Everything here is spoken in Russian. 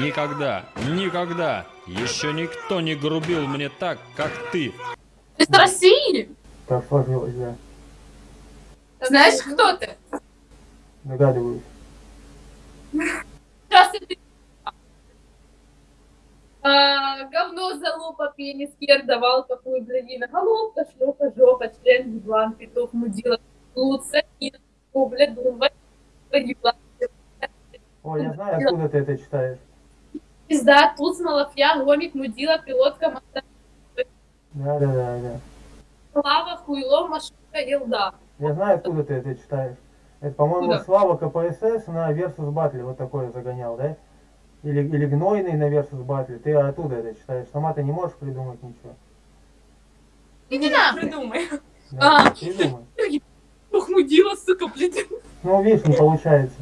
Никогда, никогда еще никто не грубил мне так, как ты. Ты с России? Так сложилось, да. Знаешь, кто ты? Догадываюсь. Сейчас ты... А, говно, залупа, пенис, хер, давал, какую блядина, головка, шлюха, жопа, член, еблан, петух, мудила, лут, сатин, бля, думба, еблан, Ой, я знаю, откуда ты это читаешь. Пизда, туз, малафья, гомик, мудила, пилотка, моста, Да, да, да, да. лава, хуйло, машинка, елда. Я знаю, откуда ты это читаешь. Это, по-моему? Слава КПСС на Versus Battle вот такое загонял, да? Или, или Гнойный на Versus Battle. Ты оттуда это читаешь. Сама ты не можешь придумать ничего. Иди нахуй. Придумай. Да, А. придумай. Ух, мудила, сука, блядь. Ну, видишь, не получается.